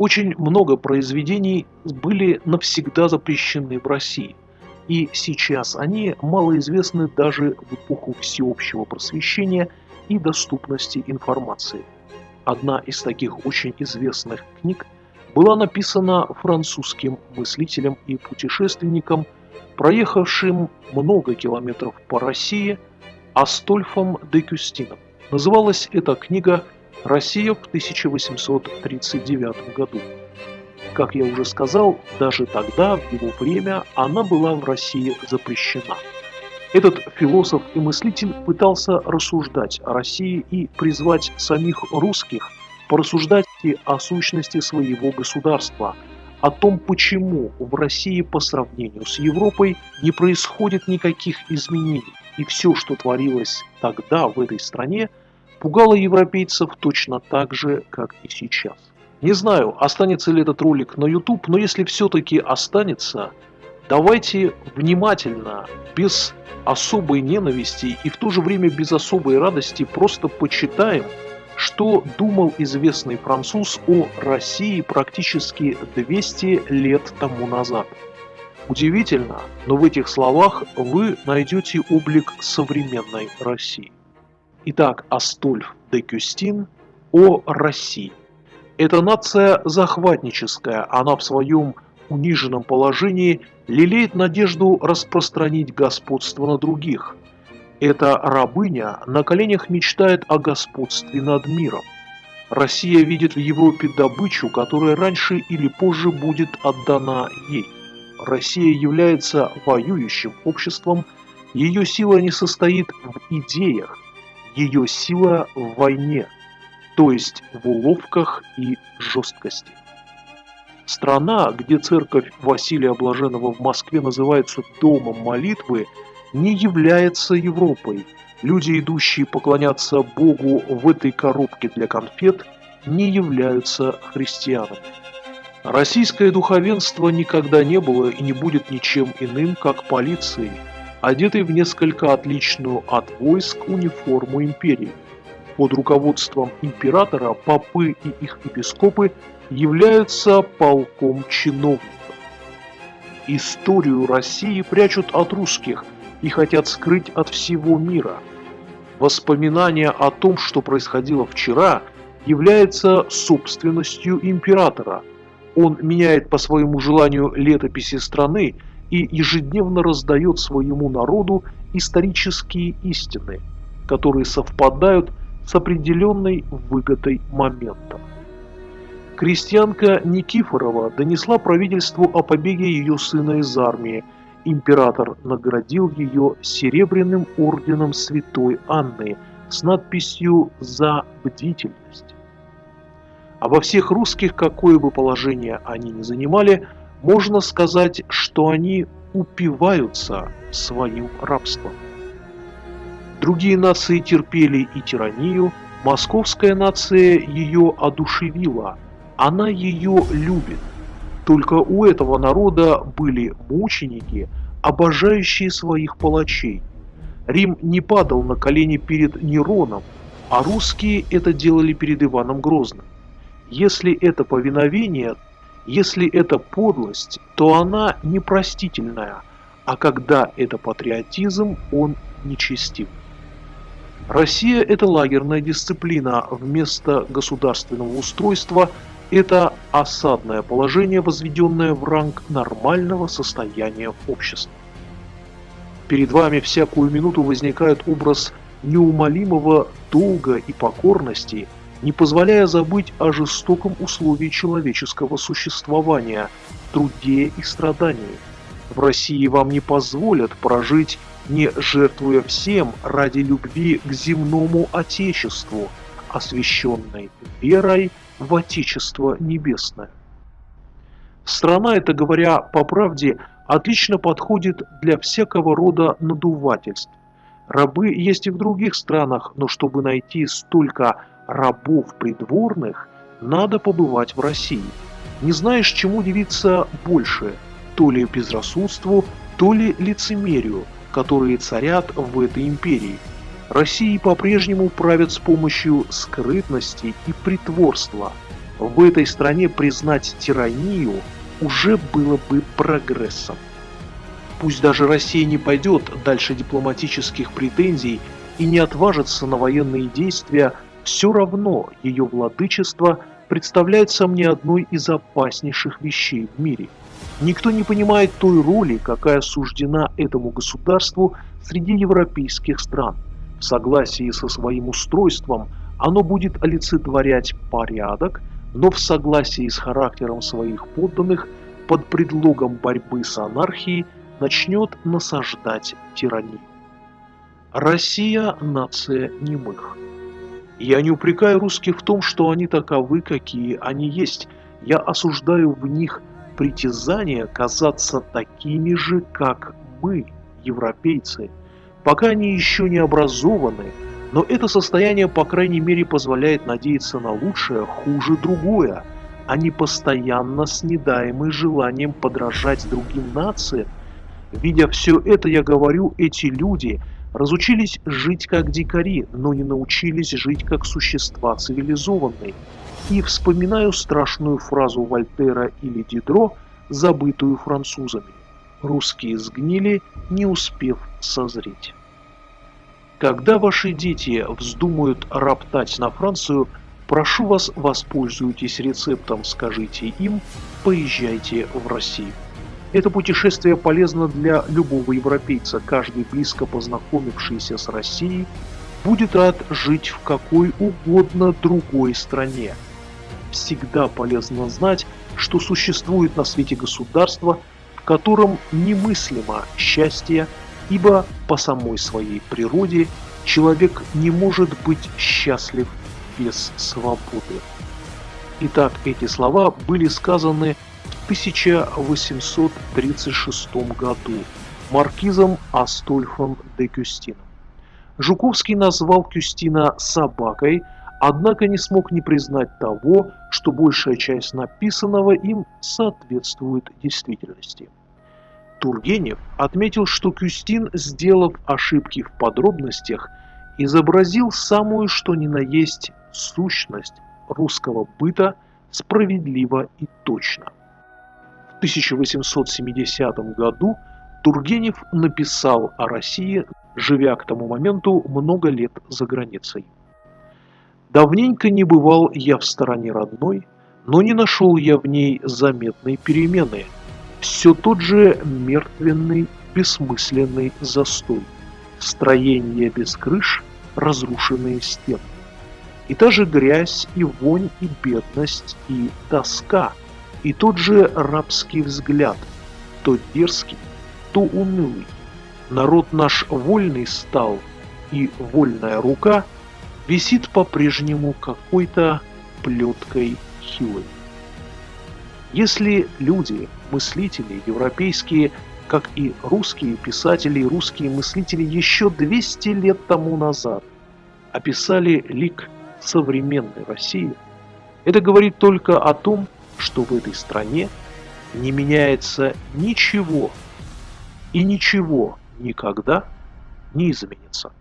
Очень много произведений были навсегда запрещены в России, и сейчас они малоизвестны даже в эпоху всеобщего просвещения и доступности информации. Одна из таких очень известных книг была написана французским мыслителем и путешественником, проехавшим много километров по России, Астольфом де Кюстином. Называлась эта книга Россия в 1839 году. Как я уже сказал, даже тогда, в его время, она была в России запрещена. Этот философ и мыслитель пытался рассуждать о России и призвать самих русских порассуждать о сущности своего государства, о том, почему в России по сравнению с Европой не происходит никаких изменений, и все, что творилось тогда в этой стране – пугало европейцев точно так же, как и сейчас. Не знаю, останется ли этот ролик на YouTube, но если все-таки останется, давайте внимательно, без особой ненависти и в то же время без особой радости просто почитаем, что думал известный француз о России практически 200 лет тому назад. Удивительно, но в этих словах вы найдете облик современной России. Итак, Астольф де Кюстин о России. Эта нация захватническая, она в своем униженном положении лелеет надежду распространить господство на других. Эта рабыня на коленях мечтает о господстве над миром. Россия видит в Европе добычу, которая раньше или позже будет отдана ей. Россия является воюющим обществом, ее сила не состоит в идеях, ее сила в войне, то есть в уловках и жесткости. Страна, где церковь Василия Блаженного в Москве называется «домом молитвы», не является Европой. Люди, идущие поклоняться Богу в этой коробке для конфет, не являются христианами. Российское духовенство никогда не было и не будет ничем иным, как полицией – одетый в несколько отличную от войск униформу империи. Под руководством императора попы и их епископы являются полком чиновников. Историю России прячут от русских и хотят скрыть от всего мира. Воспоминания о том, что происходило вчера, является собственностью императора. Он меняет по своему желанию летописи страны и ежедневно раздает своему народу исторические истины, которые совпадают с определенной выгодой момента. Крестьянка Никифорова донесла правительству о побеге ее сына из армии. Император наградил ее серебряным орденом святой Анны с надписью «За бдительность». Во всех русских, какое бы положение они ни занимали, можно сказать, что они упиваются своим рабством. Другие нации терпели и тиранию, московская нация ее одушевила, она ее любит. Только у этого народа были мученики, обожающие своих палачей. Рим не падал на колени перед Нероном, а русские это делали перед Иваном Грозным. Если это повиновение, если это подлость, то она непростительная, а когда это патриотизм, он нечестив. Россия – это лагерная дисциплина, вместо государственного устройства – это осадное положение, возведенное в ранг нормального состояния общества. Перед вами всякую минуту возникает образ неумолимого долга и покорности – не позволяя забыть о жестоком условии человеческого существования, труде и страдании. В России вам не позволят прожить, не жертвуя всем ради любви к земному Отечеству, освященной верой в Отечество Небесное. Страна эта, говоря по правде, отлично подходит для всякого рода надувательств. Рабы есть и в других странах, но чтобы найти столько рабов придворных надо побывать в России. Не знаешь, чему удивиться больше, то ли безрассудству, то ли лицемерию, которые царят в этой империи. России по-прежнему правят с помощью скрытности и притворства. в этой стране признать тиранию уже было бы прогрессом. Пусть даже Россия не пойдет дальше дипломатических претензий и не отважится на военные действия, все равно ее владычество представляется мне одной из опаснейших вещей в мире. Никто не понимает той роли, какая суждена этому государству среди европейских стран. В согласии со своим устройством оно будет олицетворять порядок, но в согласии с характером своих подданных под предлогом борьбы с анархией начнет насаждать тиранию. Россия – нация немых. Я не упрекаю русских в том, что они таковы, какие они есть. Я осуждаю в них притязание казаться такими же, как мы, европейцы. Пока они еще не образованы, но это состояние, по крайней мере, позволяет надеяться на лучшее, хуже другое. Они постоянно снедаемы желанием подражать другим нациям. Видя все это, я говорю, эти люди разучились жить как дикари, но не научились жить как существа цивилизованные. И вспоминаю страшную фразу Вольтера или Дидро, забытую французами. Русские сгнили, не успев созреть. Когда ваши дети вздумают роптать на Францию, прошу вас, воспользуйтесь рецептом, скажите им, поезжайте в Россию. Это путешествие полезно для любого европейца. Каждый близко познакомившийся с Россией будет рад жить в какой угодно другой стране. Всегда полезно знать, что существует на свете государство, в котором немыслимо счастье ибо по самой своей природе человек не может быть счастлив без свободы. Итак, эти слова были сказаны 1836 году маркизом Астольфом де Кюстином. Жуковский назвал Кюстина собакой, однако не смог не признать того, что большая часть написанного им соответствует действительности. Тургенев отметил, что Кюстин, сделав ошибки в подробностях, изобразил самую что ни на есть сущность русского быта справедливо и точно. В 1870 году Тургенев написал о России, живя к тому моменту много лет за границей. «Давненько не бывал я в стороне родной, но не нашел я в ней заметной перемены – все тот же мертвенный, бессмысленный застой. Строение без крыш, разрушенные стены. И та же грязь, и вонь, и бедность, и тоска, и тот же рабский взгляд, то дерзкий, то унылый. Народ наш вольный стал, и вольная рука висит по-прежнему какой-то плеткой хилой. Если люди, мыслители европейские, как и русские писатели и русские мыслители еще 200 лет тому назад описали лик современной России, это говорит только о том, что в этой стране не меняется ничего и ничего никогда не изменится.